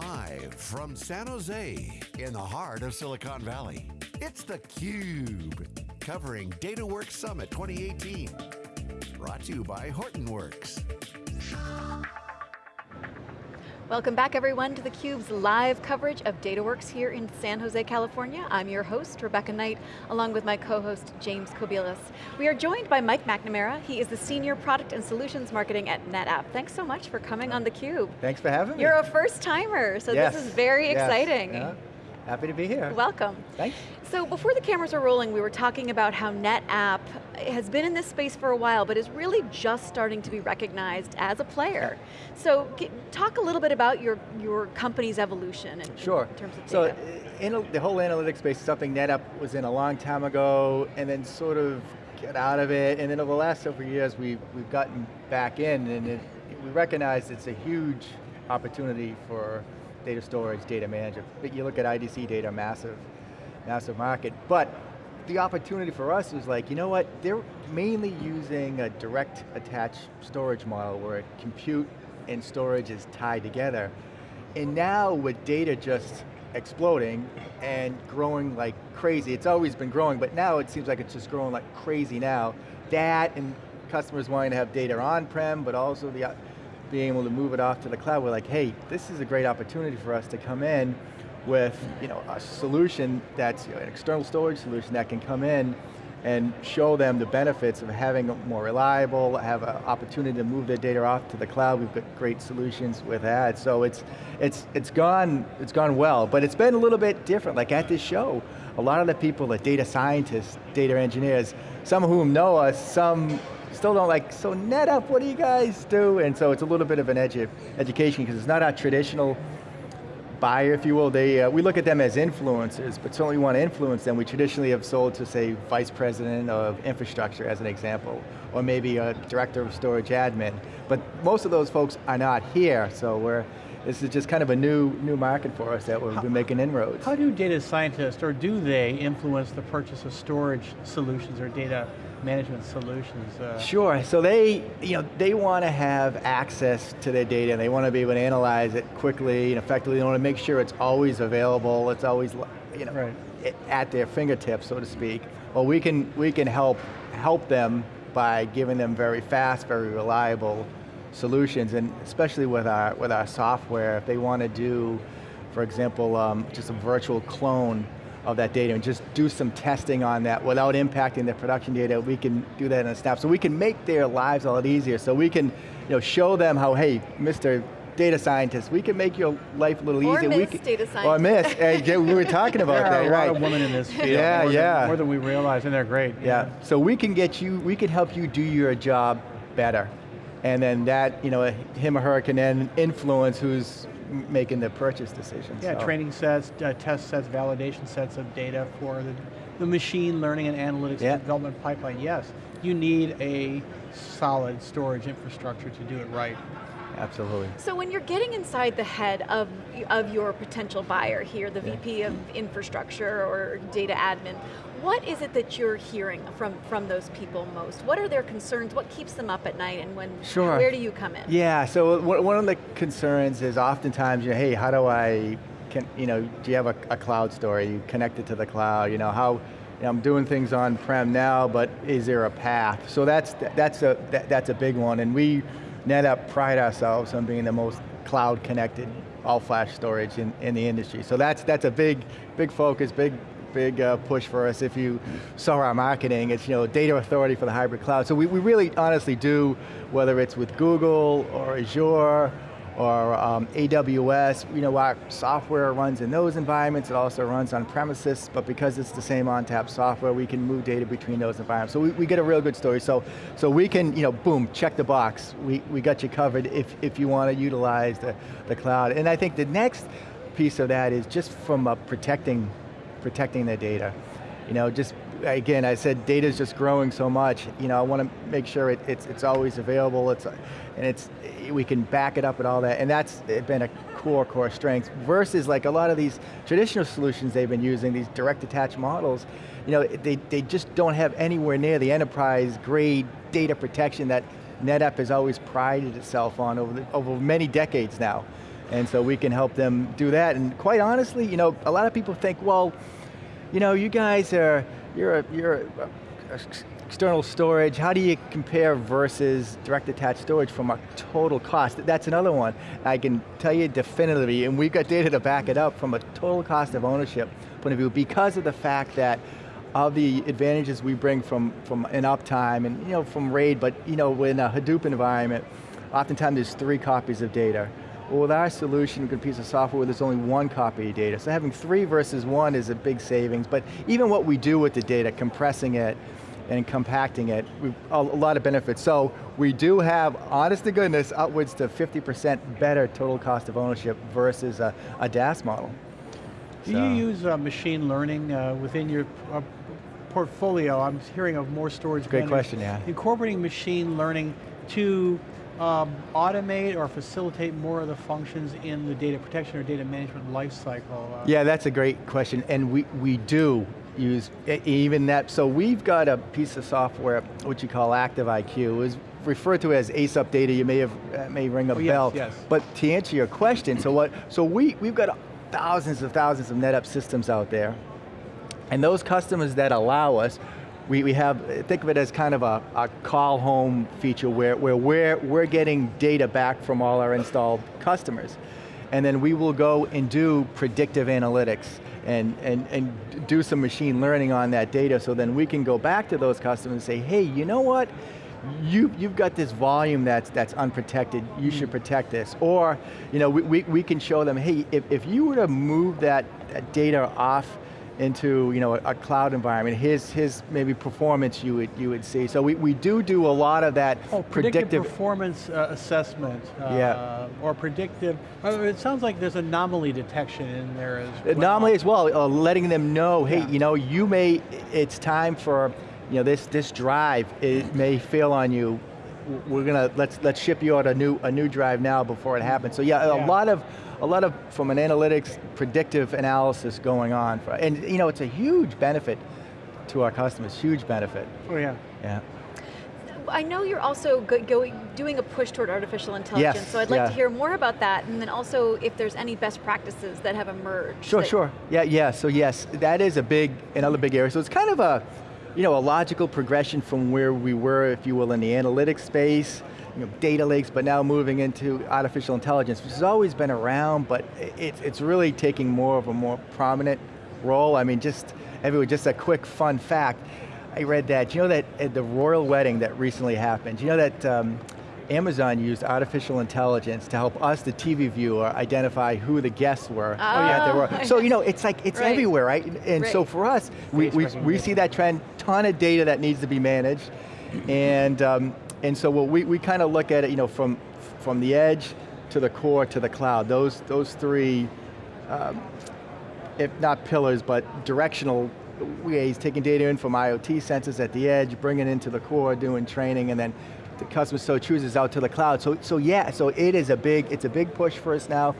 Live from San Jose, in the heart of Silicon Valley, it's theCUBE, covering DataWorks Summit 2018. Brought to you by Hortonworks. Welcome back everyone to theCUBE's live coverage of DataWorks here in San Jose, California. I'm your host, Rebecca Knight, along with my co-host, James Kobielus. We are joined by Mike McNamara. He is the Senior Product and Solutions Marketing at NetApp. Thanks so much for coming on theCUBE. Thanks for having me. You're a first timer, so yes. this is very yes. exciting. Yeah. Happy to be here. Welcome. Thanks. So before the cameras were rolling, we were talking about how NetApp has been in this space for a while, but is really just starting to be recognized as a player. So talk a little bit about your, your company's evolution in, sure. in terms of data. So uh, in, the whole analytics space is something NetApp was in a long time ago, and then sort of get out of it, and then over the last several years we've, we've gotten back in, and it, we recognize it's a huge opportunity for data storage, data management. But you look at IDC data, massive, massive market. But the opportunity for us is like, you know what, they're mainly using a direct attached storage model where compute and storage is tied together. And now with data just exploding and growing like crazy, it's always been growing, but now it seems like it's just growing like crazy now. That and customers wanting to have data on-prem, but also the being able to move it off to the cloud, we're like, hey, this is a great opportunity for us to come in with you know, a solution that's you know, an external storage solution that can come in and show them the benefits of having a more reliable, have an opportunity to move their data off to the cloud. We've got great solutions with that. So it's, it's, it's, gone, it's gone well, but it's been a little bit different. Like at this show, a lot of the people, the data scientists, data engineers, some of whom know us, some still don't like, so NetApp, what do you guys do? And so it's a little bit of an edu education because it's not our traditional buyer, if you will. They, uh, we look at them as influencers, but certainly want to influence them. We traditionally have sold to, say, vice president of infrastructure, as an example, or maybe a director of storage admin. But most of those folks are not here, so we're, this is just kind of a new, new market for us that we've how, been making inroads. How do data scientists, or do they influence the purchase of storage solutions or data management solutions? Uh, sure, so they, you know, they want to have access to their data and they want to be able to analyze it quickly and effectively. They want to make sure it's always available, it's always, you know, right. at their fingertips, so to speak. Well, we can, we can help, help them by giving them very fast, very reliable solutions, and especially with our, with our software, if they want to do, for example, um, just a virtual clone of that data and just do some testing on that without impacting their production data, we can do that in a snap. So we can make their lives a lot easier. So we can you know, show them how, hey, Mr. Data scientist, we can make your life a little or easier. Miss we can, data scientist. Or miss, hey, we were talking about that, right? There are a lot of women in this field, yeah, more yeah. Than, more than we realize, and they're great. Yeah. yeah, so we can get you, we can help you do your job better. And then that, you know, him or her can then influence who's making the purchase decision. Yeah, so. training sets, uh, test sets, validation sets of data for the, the machine learning and analytics yeah. development pipeline. Yes, you need a solid storage infrastructure to do it right. Absolutely. So when you're getting inside the head of, of your potential buyer here, the yeah. VP of infrastructure or data admin, what is it that you're hearing from, from those people most? What are their concerns? What keeps them up at night and when, sure. where do you come in? Yeah, so one of the concerns is oftentimes, you know, hey, how do I, can, you know, do you have a, a cloud story? You connect it to the cloud, you know, how, you know, I'm doing things on-prem now, but is there a path? So that's, that's, a, that, that's a big one, and we, NetApp pride ourselves on being the most cloud connected all flash storage in, in the industry. So that's, that's a big, big focus, big, big uh, push for us. If you saw our marketing, it's you know data authority for the hybrid cloud. So we, we really honestly do, whether it's with Google or Azure or um, AWS, you know, our software runs in those environments, it also runs on premises, but because it's the same ONTAP software, we can move data between those environments. So we, we get a real good story. So, so we can, you know, boom, check the box. We, we got you covered if, if you want to utilize the, the cloud. And I think the next piece of that is just from uh, protecting, protecting the data. You know, just again, I said data is just growing so much. You know, I want to make sure it, it's it's always available. It's and it's we can back it up and all that, and that's been a core core strength. Versus like a lot of these traditional solutions they've been using, these direct attached models. You know, they they just don't have anywhere near the enterprise grade data protection that NetApp has always prided itself on over the, over many decades now. And so we can help them do that. And quite honestly, you know, a lot of people think, well, you know, you guys are, you're a, you're a, a external storage, how do you compare versus direct attached storage from a total cost? That's another one. I can tell you definitively, and we've got data to back it up from a total cost of ownership point of view because of the fact that of the advantages we bring from, from an uptime and you know, from RAID, but you know, in a Hadoop environment, oftentimes there's three copies of data. Well, with our solution, we can piece of software where there's only one copy of data. So having three versus one is a big savings, but even what we do with the data, compressing it, and compacting it, a lot of benefits. So we do have, honest to goodness, upwards to 50% better total cost of ownership versus a, a DAS model. Do so. you use uh, machine learning uh, within your uh, portfolio? I'm hearing of more storage Great vendors. question, yeah. Incorporating machine learning to um, automate or facilitate more of the functions in the data protection or data management lifecycle? Uh, yeah, that's a great question, and we, we do use even that. So we've got a piece of software, which you call Active IQ, is referred to as ACE Data. You may have uh, may ring a oh, bell. Yes, yes. But to answer your question, so what? So we we've got thousands of thousands of NetApp systems out there, and those customers that allow us, we, we have, think of it as kind of a, a call home feature where, where we're, we're getting data back from all our installed customers. And then we will go and do predictive analytics and, and, and do some machine learning on that data so then we can go back to those customers and say, hey, you know what? You, you've got this volume that's, that's unprotected, you should mm. protect this. Or, you know, we, we, we can show them, hey, if, if you were to move that, that data off into you know, a, a, cloud environment, his, his maybe performance you would, you would see. So we, we do do a lot of that oh, predictive, predictive performance uh, assessment. Uh, yeah. Or predictive, it sounds like there's anomaly detection in there as well. Anomaly as well, uh, letting them know, hey, yeah. you know, you may, it's time for, you know, this, this drive, it may fail on you, we're going to, let's, let's ship you out a new, a new drive now before it happens. So yeah, yeah. a lot of, a lot of, from an analytics, predictive analysis going on. For, and you know, it's a huge benefit to our customers, huge benefit. Oh yeah. Yeah. I know you're also going, doing a push toward artificial intelligence, yes, so I'd like yeah. to hear more about that, and then also if there's any best practices that have emerged. Sure, sure. Yeah, yeah, so yes, that is a big, another big area. So it's kind of a, you know, a logical progression from where we were, if you will, in the analytics space, you know, data lakes, but now moving into artificial intelligence, which has always been around, but it, it's really taking more of a more prominent role. I mean, just, everyone, just a quick fun fact. I read that, you know that at the royal wedding that recently happened, you know that um, Amazon used artificial intelligence to help us, the TV viewer, identify who the guests were. Oh, yeah, were. So you know, it's like, it's right. everywhere, right? And right. so for us, we, we, we see that trend, ton of data that needs to be managed, and um, and so we, we kind of look at it, you know, from, from the edge to the core to the cloud. Those, those three, um, if not pillars, but directional ways, taking data in from IoT sensors at the edge, bringing it into the core, doing training, and then the customer so chooses out to the cloud. So, so yeah, so it is a big, it's a big push for us now,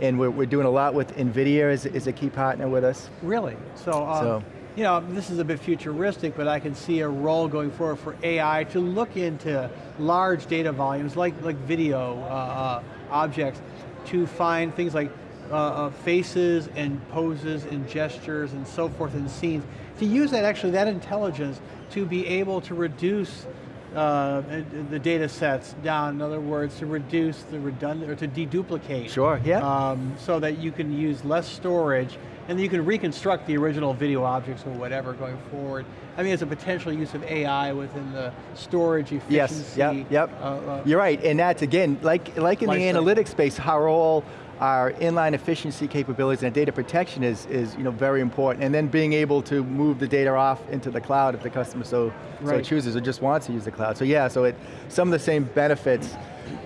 and we're, we're doing a lot with NVIDIA is, as a key partner with us. Really? So, um, so you know, this is a bit futuristic, but I can see a role going forward for AI to look into large data volumes like, like video uh, uh, objects to find things like uh, uh, faces and poses and gestures and so forth in scenes. To use that, actually, that intelligence to be able to reduce uh, the data sets down, in other words, to reduce the redundant, or to deduplicate. Sure, yeah. Um, so that you can use less storage and you can reconstruct the original video objects or whatever going forward. I mean, it's a potential use of AI within the storage efficiency. Yes, yep, yep. Uh, uh, You're right, and that's again, like, like in the analytics space, how all our inline efficiency capabilities and data protection is, is you know, very important. And then being able to move the data off into the cloud if the customer so, right. so chooses or just wants to use the cloud. So yeah, so it, some of the same benefits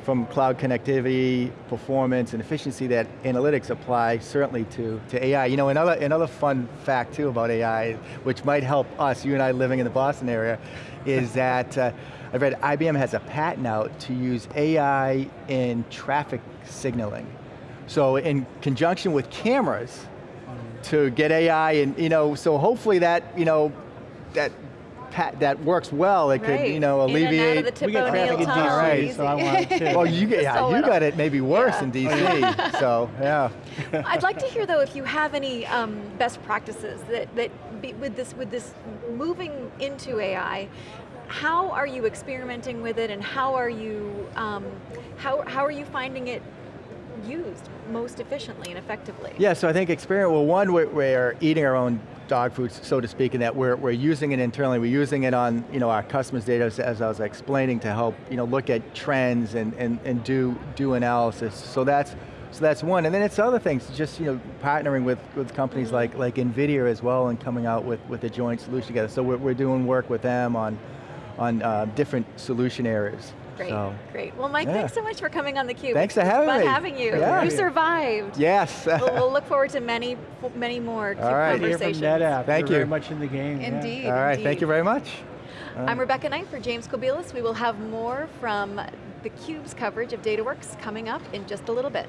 from cloud connectivity, performance, and efficiency that analytics apply certainly to, to AI. You know, another, another fun fact too about AI, which might help us, you and I living in the Boston area, is that uh, I've read IBM has a patent out to use AI in traffic signaling. So in conjunction with cameras, to get AI and, you know, so hopefully that, you know, that pat, that works well, it could, you know, In and out of alleviate. the Tip We get traffic in tunnel, Right. So I want to. well, you, get- yeah, So you it'll- got it maybe worse Yeah. in DC, so, yeah. I'd like to hear though if you have any um, best practices that, that be, with this with this moving into AI, how are you experimenting with it and how are you um, how, how are you finding it used most efficiently and effectively? Yeah, so I think experience, well one, we're, we're eating our own dog food, so to speak, in that we're, we're using it internally, we're using it on you know, our customers' data, as, as I was explaining, to help you know, look at trends and, and, and do, do analysis. So that's, so that's one, and then it's other things, just you know, partnering with, with companies like, like NVIDIA as well and coming out with, with a joint solution together. So we're, we're doing work with them on, on uh, different solution areas. Great, So, great. Well, Mike, yeah. thanks so much for coming on theCUBE. Thanks for It's having fun me. having you. Yeah. You survived. yes. we'll, we'll look forward to many, many more CUBE All right. Good to hear from. NetApp. Thank They're you. very much in the game. yeah. Indeed, All right, thank you very much. I'm Rebecca Knight for James Kobielus. We will have more from theCUBE's coverage of DataWorks coming up in just a little bit.